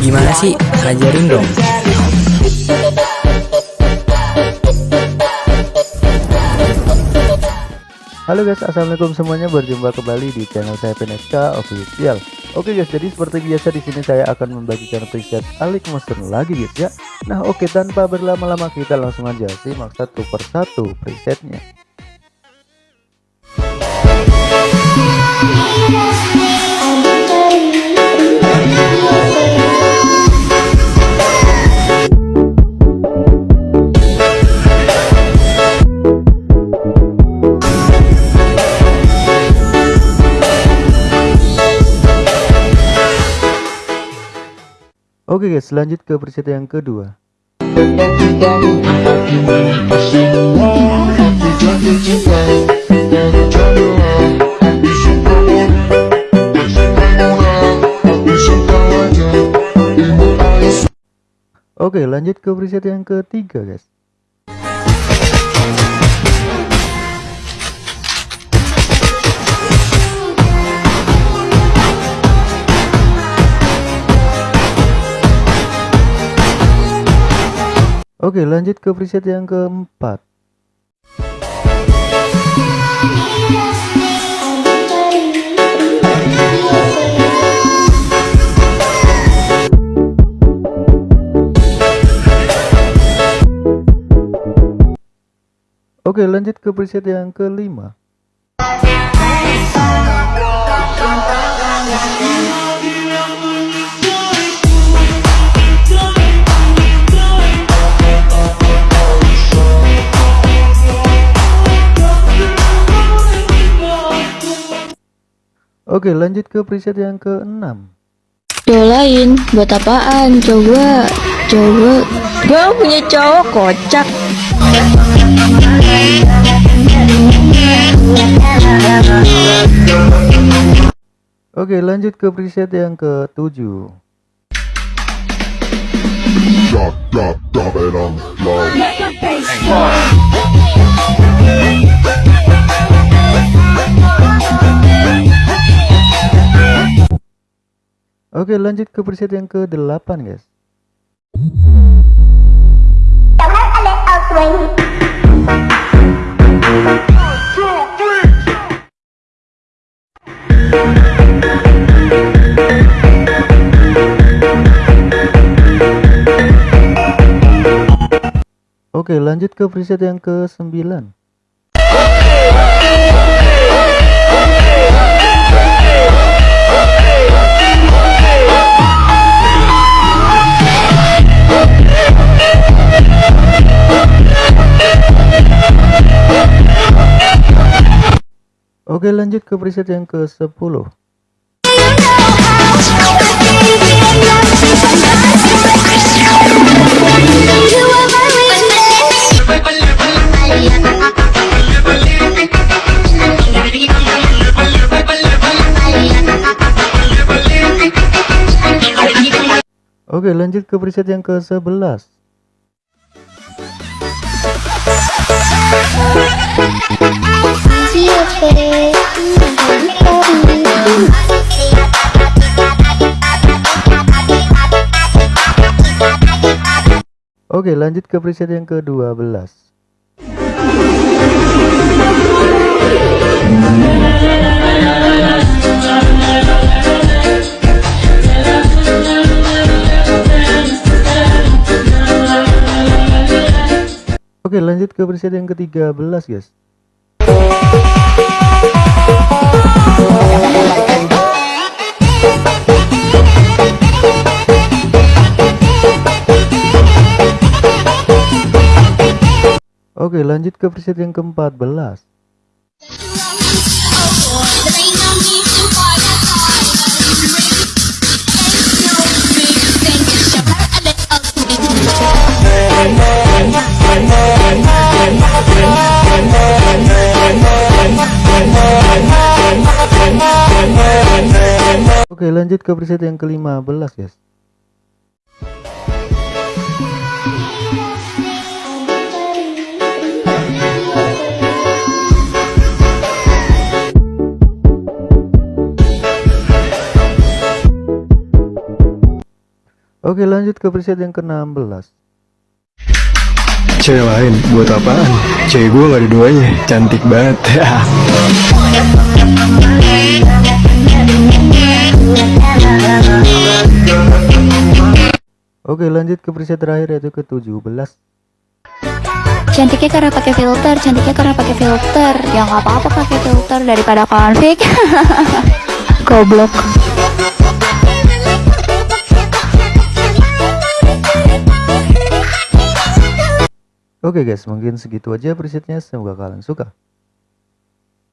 Gimana sih? Ajarin dong. Halo guys, assalamualaikum semuanya. Berjumpa kembali di channel saya PNSK Official. Oke guys, jadi seperti biasa di sini saya akan membagikan preset Alik Monster lagi guys ya. Nah oke, tanpa berlama-lama kita langsung aja simak satu persatu presetnya. Oke guys, lanjut ke preset yang kedua. Oke, lanjut ke preset yang ketiga guys. Oke lanjut ke preset yang keempat. Oke lanjut ke preset yang kelima Oke lanjut ke preset yang ke-6 Dolain buat apaan? Coba coba. Gue punya cowok kocak. Oke lanjut ke preset yang ke-7 Drop, Oke lanjut ke preset yang ke-8 guys. Oke lanjut ke preset yang ke-9 Oke lanjut ke preset yang ke-10 Oke lanjut ke preset yang ke-11 Oke lanjut ke preset yang ke-12 Oke lanjut ke preset yang ke-13 guys Oke lanjut ke preset yang ke-14 Oke lanjut ke preset yang ke-15 guys Oke lanjut ke preset yang ke-16 Cewek lain buat apaan? Cewek gue gak ada duanya, cantik banget. Oke lanjut ke preset terakhir yaitu ke-17 Cantiknya karena pakai filter, cantiknya karena pakai filter. Ya nggak apa-apa pakai filter daripada konflik. Goblok. Oke guys mungkin segitu aja presetnya semoga kalian suka